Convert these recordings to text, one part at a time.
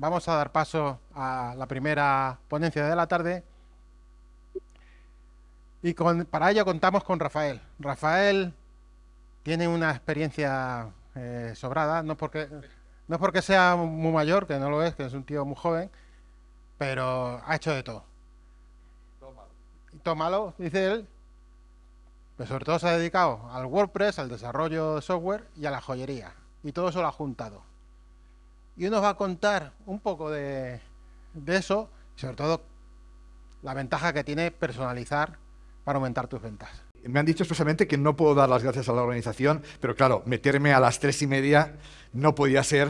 vamos a dar paso a la primera ponencia de la tarde. Y para ello contamos con Rafael. Rafael tiene una experiencia eh, sobrada, no porque, no porque sea muy mayor, que no lo es, que es un tío muy joven, pero ha hecho de todo. Tómalo, dice él, pero sobre todo se ha dedicado al WordPress, al desarrollo de software y a la joyería. Y todo eso lo ha juntado y uno va a contar un poco de, eso, sobre todo la ventaja que tiene personalizar para aumentar tus ventas. Me han dicho expresamente que no puedo dar las gracias a la organización, pero claro, meterme a las tres y media no podía ser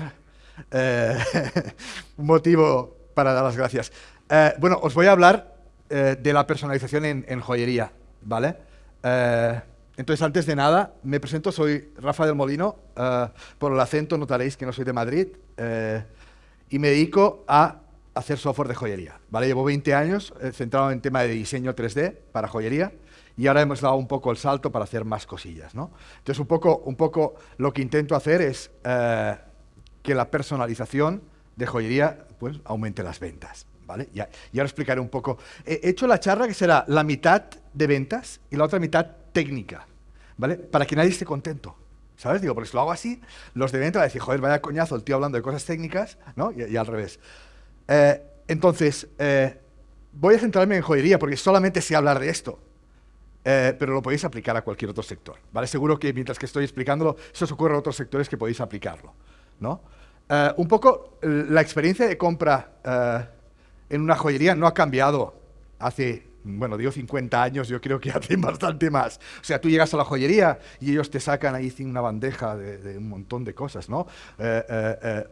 eh, un motivo para dar las gracias. Eh, bueno, os voy a hablar eh, de la personalización en joyería, ¿vale? Entonces, antes de nada, me presento, soy Rafa del Molino, eh, por el acento notaréis que no soy de Madrid, eh, y me dedico a hacer software de joyería. ¿vale? Llevo 20 años eh, centrado en tema de diseño 3D para joyería, y ahora hemos dado un poco el salto para hacer más cosillas. ¿no? Entonces, un poco, un poco lo que intento hacer es que la personalización de joyería pues, aumente las ventas. ¿Vale? Y, ahora explicaré un poco. He hecho la charla que será la mitad de ventas y la otra mitad técnica. ¿Vale? Para que nadie esté contento. ¿Sabes? Digo, porque si lo hago así, los de venta van a decir, joder, vaya coñazo el tío hablando de cosas técnicas, ¿no? Y, al revés. Eh, entonces, eh, voy a centrarme en joyería porque solamente sé hablar de esto. Eh, pero lo podéis aplicar a cualquier otro sector, ¿vale? Seguro que mientras que estoy explicándolo, eso os ocurre a otros sectores que podéis aplicarlo, ¿no? un poco, la experiencia de compra en una joyería no ha cambiado hace bueno, digo 50 años, yo creo que hacen bastante más. O sea, tú llegas a la joyería y ellos te sacan ahí una bandeja de, un montón de cosas, ¿no? Eh, eh, eh.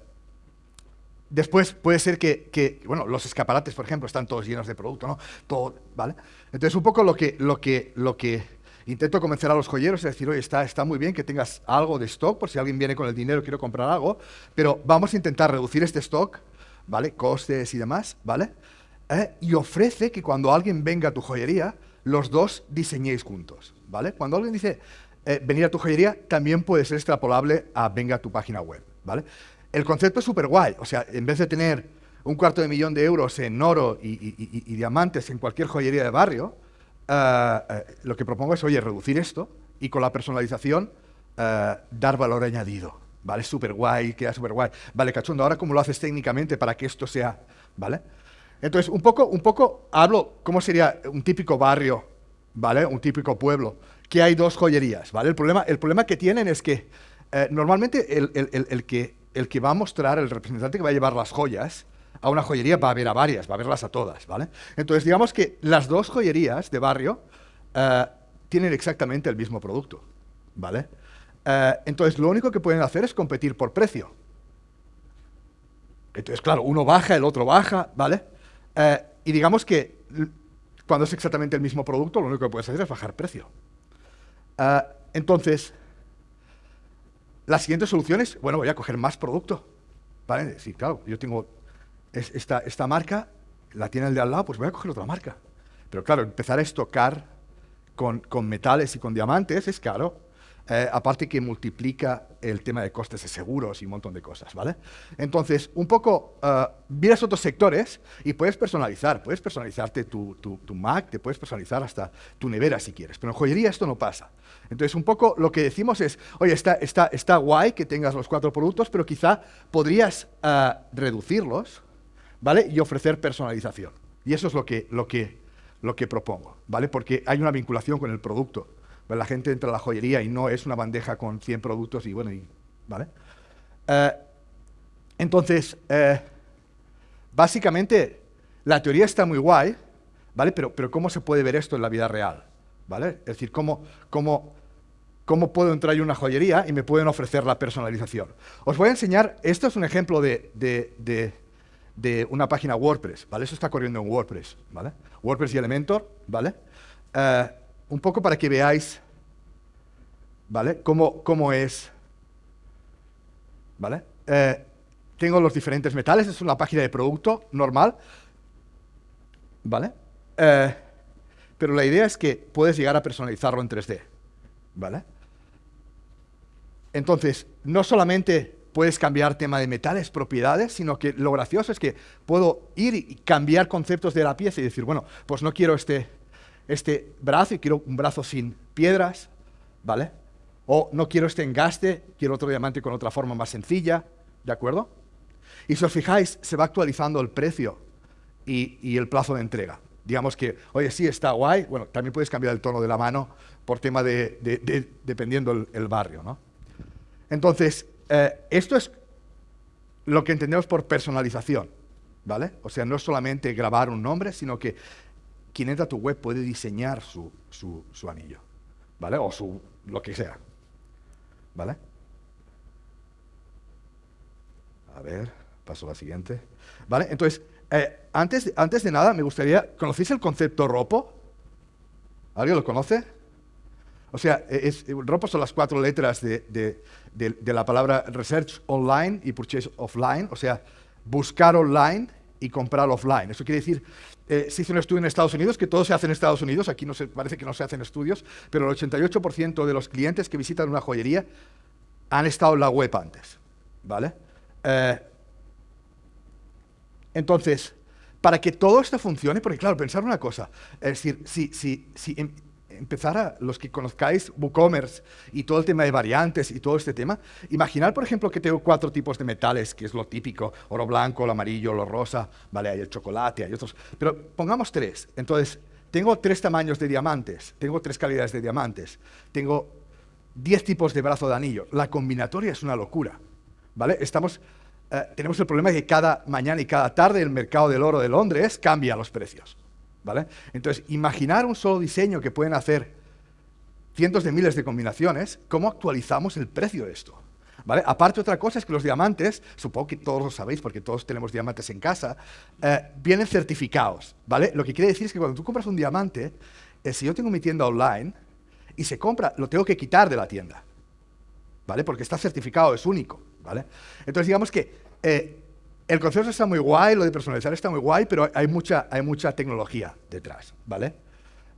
Después puede ser que, bueno, los escaparates, por ejemplo, están todos llenos de producto, ¿no? Todo, ¿vale? Entonces, un poco lo que, lo que, lo que intento convencer a los joyeros es decir, oye, está, está muy bien que tengas algo de stock, por si alguien viene con el dinero y quiere comprar algo, pero vamos a intentar reducir este stock, ¿vale? Costes y demás, ¿vale? ¿Eh? y ofrece que cuando alguien venga a tu joyería, los dos diseñéis juntos. ¿vale? Cuando alguien dice eh, venir a tu joyería, también puede ser extrapolable a venga a tu página web. ¿vale? El concepto es súper guay. O sea, en vez de tener un cuarto de millón de euros en oro y, diamantes en cualquier joyería de barrio, eh, lo que propongo es, oye, reducir esto y con la personalización dar valor añadido. ¿Vale? Súper guay, queda súper guay. Vale, cachondo, ahora cómo lo haces técnicamente para que esto sea, ¿vale? Entonces, un poco, un poco hablo cómo sería un típico barrio, ¿vale? Un típico pueblo, que hay dos joyerías, ¿vale? El problema, el problema que tienen es que eh, normalmente el, que, el que va a mostrar, el representante que va a llevar las joyas a una joyería va a ver a varias, va a verlas a todas, ¿vale? Entonces, digamos que las dos joyerías de barrio eh, tienen exactamente el mismo producto, ¿vale? Eh, entonces, lo único que pueden hacer es competir por precio. Entonces, claro, uno baja, el otro baja, ¿vale? Eh, y digamos que cuando es exactamente el mismo producto, lo único que puedes hacer es bajar precio. Eh, entonces, la siguiente solución es, bueno, voy a coger más producto. ¿Vale? Sí, claro, yo tengo esta, esta marca, la tiene el de al lado, pues voy a coger otra marca. Pero claro, empezar a estocar con, con metales y con diamantes es caro. Eh, aparte que multiplica el tema de costes de seguros y un montón de cosas, ¿vale? Entonces, un poco, uh, miras otros sectores y puedes personalizar, puedes personalizarte tu, tu, Mac, te puedes personalizar hasta tu nevera si quieres, pero en joyería esto no pasa. Entonces, un poco lo que decimos es, oye, está, está, está guay que tengas los cuatro productos, pero quizá podrías uh, reducirlos, ¿vale? Y ofrecer personalización. Y eso es lo que, lo que, lo que propongo, ¿vale? Porque hay una vinculación con el producto la gente entra a la joyería y no es una bandeja con 100 productos y bueno, y, ¿vale? Eh, entonces, eh, básicamente, la teoría está muy guay, ¿vale? Pero, pero ¿cómo se puede ver esto en la vida real? ¿Vale? Es decir, ¿cómo, cómo, cómo puedo entrar en una joyería y me pueden ofrecer la personalización? Os voy a enseñar, esto es un ejemplo de, de, de, una página WordPress, ¿vale? Eso está corriendo en WordPress, ¿vale? WordPress y Elementor, ¿vale? Eh, un poco para que veáis, ¿vale? Cómo, cómo es, ¿vale? Eh, tengo los diferentes metales, es una página de producto normal, ¿vale? Eh, pero la idea es que puedes llegar a personalizarlo en 3D, ¿vale? Entonces, no solamente puedes cambiar tema de metales, propiedades, sino que lo gracioso es que puedo ir y cambiar conceptos de la pieza y decir, bueno, pues no quiero este, este brazo y quiero un brazo sin piedras, ¿vale? O no quiero este engaste, quiero otro diamante con otra forma más sencilla, ¿de acuerdo? Y si os fijáis, se va actualizando el precio y, el plazo de entrega. Digamos que, oye, sí, está guay, bueno, también puedes cambiar el tono de la mano por tema de, dependiendo el, barrio, ¿no? Entonces, eh, esto es lo que entendemos por personalización, ¿vale? O sea, no es solamente grabar un nombre, sino que quien entra a tu web puede diseñar su, su anillo, ¿vale? O su, lo que sea, ¿vale? A ver, paso a la siguiente. ¿Vale? Entonces, eh, antes, antes de nada, me gustaría, ¿conocéis el concepto ROPO? ¿Alguien lo conoce? O sea, ROPO son las cuatro letras de, de, la palabra Research Online y Purchase Offline, o sea, buscar online y comprar offline. Eso quiere decir, eh, se hizo un estudio en Estados Unidos, que todo se hace en Estados Unidos, aquí no parece que no se hacen estudios, pero el 88% de los clientes que visitan una joyería han estado en la web antes, ¿vale? Eh, entonces, para que todo esto funcione, porque claro, pensar una cosa, es decir, si, si em, empezara, los que conozcáis WooCommerce y todo el tema de variantes y todo este tema, imaginar, por ejemplo, que tengo cuatro tipos de metales, que es lo típico, oro blanco, el amarillo, lo rosa, vale, hay el chocolate, hay otros, pero pongamos tres. Entonces, tengo tres tamaños de diamantes, tengo tres calidades de diamantes, tengo diez tipos de brazo de anillo. La combinatoria es una locura, ¿vale? Estamos eh, tenemos el problema de que cada mañana y cada tarde el mercado del oro de Londres cambia los precios. ¿Vale? Entonces, imaginar un solo diseño que pueden hacer cientos de miles de combinaciones, ¿cómo actualizamos el precio de esto? ¿Vale? Aparte, otra cosa es que los diamantes, supongo que todos lo sabéis porque todos tenemos diamantes en casa, eh, vienen certificados. ¿vale? Lo que quiere decir es que cuando tú compras un diamante, eh, si yo tengo mi tienda online y se compra, lo tengo que quitar de la tienda. ¿vale? Porque está certificado, es único. ¿vale? Entonces, digamos que eh, el concepto está muy guay, lo de personalizar está muy guay, pero hay mucha, hay mucha tecnología detrás, ¿vale?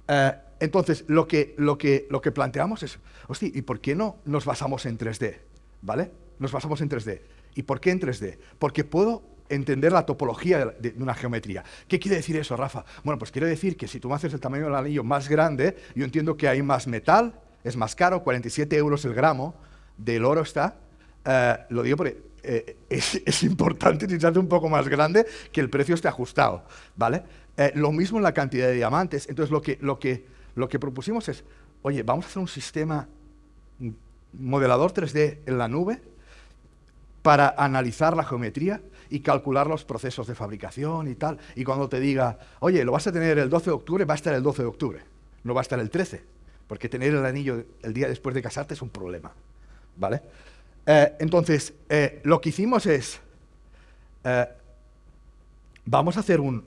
Eh, entonces, lo que, lo, que, lo que planteamos es, hostia, ¿y por qué no nos basamos en 3D? ¿Vale? Nos basamos en 3D. ¿Y por qué en 3D? Porque puedo entender la topología de, una geometría. ¿Qué quiere decir eso, Rafa? Bueno, pues quiere decir que si tú me haces el tamaño del anillo más grande, yo entiendo que hay más metal, es más caro, 47 euros el gramo del oro está, eh, lo digo porque eh, es, importante utilizarse un poco más grande que el precio esté ajustado, ¿vale? Eh, lo mismo en la cantidad de diamantes. Entonces, lo que, lo, que, lo que propusimos es, oye, vamos a hacer un sistema modelador 3D en la nube para analizar la geometría y calcular los procesos de fabricación y tal. Y cuando te diga, oye, lo vas a tener el 12 de octubre, va a estar el 12 de octubre, no va a estar el 13, porque tener el anillo el día después de casarte es un problema, ¿vale? Eh, entonces, eh, lo que hicimos es, eh, vamos a hacer un...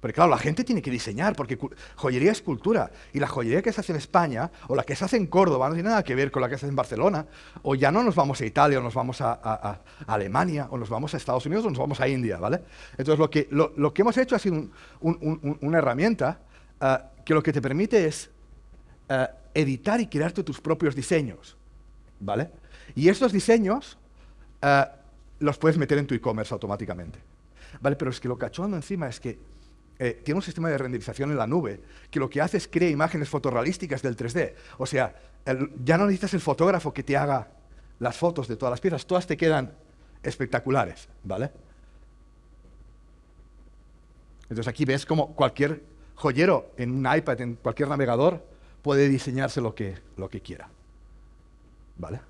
Porque claro, la gente tiene que diseñar, porque joyería es cultura, y la joyería que se hace en España, o la que se hace en Córdoba, no tiene nada que ver con la que se hace en Barcelona, o ya no nos vamos a Italia, o nos vamos a, Alemania, o nos vamos a Estados Unidos, o nos vamos a India, ¿vale? Entonces, lo que, lo, que hemos hecho ha sido una herramienta que lo que te permite es editar y crearte tus propios diseños, ¿vale? Y estos diseños eh, los puedes meter en tu e-commerce automáticamente. ¿Vale? Pero es que lo cachondo encima es que eh, tiene un sistema de renderización en la nube que lo que hace es crear imágenes fotorrealísticas del 3D. O sea, ya no necesitas el fotógrafo que te haga las fotos de todas las piezas, todas te quedan espectaculares, ¿vale? Entonces aquí ves como cualquier joyero en un iPad, en cualquier navegador, puede diseñarse lo que, lo que quiera, ¿vale?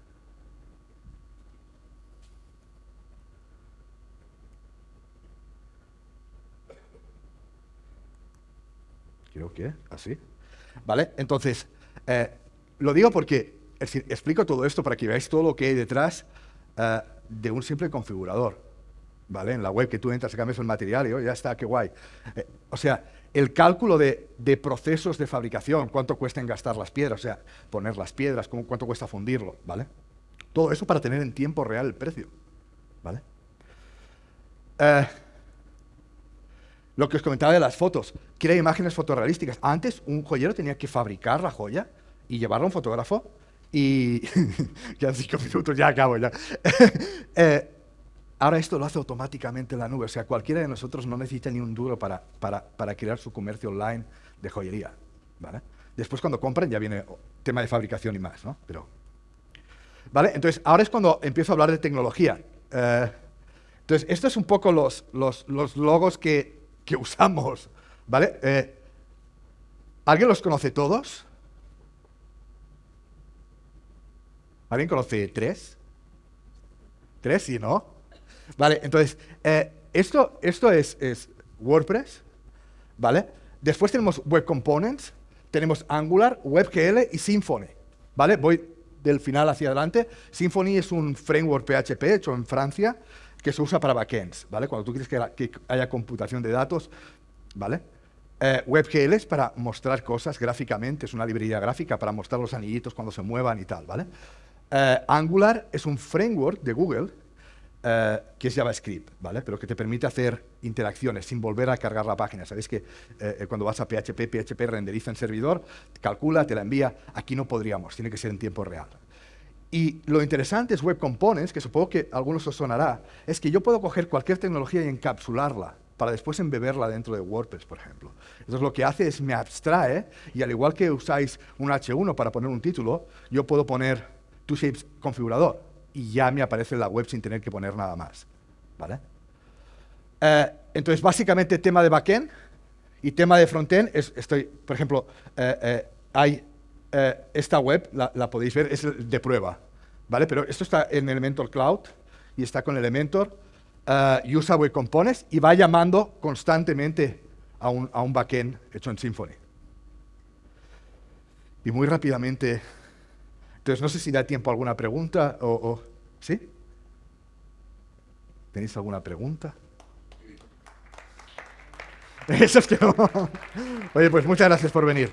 Creo que así. ¿Vale? Entonces, eh, lo digo porque explico todo esto para que veáis todo lo que hay detrás eh, de un simple configurador. ¿Vale? En la web que tú entras y cambias el material y oh, ya está, qué guay. Eh, o sea, el cálculo de, procesos de fabricación, cuánto cuesta engastar las piedras, o sea, poner las piedras, cuánto cuesta fundirlo, ¿vale? Todo eso para tener en tiempo real el precio, ¿vale? Lo que os comentaba de las fotos, quiere imágenes fotorrealísticas. Antes un joyero tenía que fabricar la joya y llevarla a un fotógrafo Y ya cinco minutos, ya acabo ya. Eh, ahora esto lo hace automáticamente la nube, o sea, cualquiera de nosotros no necesita ni un duro para, para, para crear su comercio online de joyería. ¿vale? Después cuando compren ya viene tema de fabricación y más, ¿no? Pero, ¿vale? Entonces, ahora es cuando empiezo a hablar de tecnología. Eh, entonces, estos son un poco los, los, los logos que, que, usamos, ¿vale? Eh, ¿Alguien los conoce todos? ¿Alguien conoce tres? ¿Tres? Sí, ¿no? Vale, entonces, eh, esto, esto es, es WordPress, ¿vale? Después tenemos Web Components, tenemos Angular, WebGL y Symfony. ¿Vale? Voy del final hacia adelante. Symfony es un framework PHP hecho en Francia que se usa para backends, ¿vale? Cuando tú quieres que, haya computación de datos, ¿vale? Eh, WebGL es para mostrar cosas gráficamente, es una librería gráfica para mostrar los anillitos cuando se muevan y tal, ¿vale? Eh, Angular es un framework de Google eh, que es JavaScript, ¿vale? Pero que te permite hacer interacciones sin volver a cargar la página. Sabéis que cuando vas a PHP, PHP renderiza en servidor, calcula, te la envía. Aquí no podríamos, tiene que ser en tiempo real. Y lo interesante es Web Components, que supongo que a algunos os sonará, es que yo puedo coger cualquier tecnología y encapsularla para después embeberla dentro de WordPress, por ejemplo. Entonces lo que hace es me abstrae, y al igual que usáis un H1 para poner un título, yo puedo poner TwoShapes configurador y ya me aparece la web sin tener que poner nada más. ¿vale? Eh, entonces, básicamente, tema de backend y tema de frontend, es, estoy, por ejemplo, eh, eh, hay esta web, la, podéis ver, es de prueba, ¿vale? Pero esto está en Elementor Cloud y está con Elementor, y usa Web Components y va llamando constantemente a un, a un backend hecho en Symfony. Y muy rápidamente entonces, no sé si da tiempo a alguna pregunta o... ¿Sí? ¿Tenéis alguna pregunta? Eso es que no. Oye, pues muchas gracias por venir.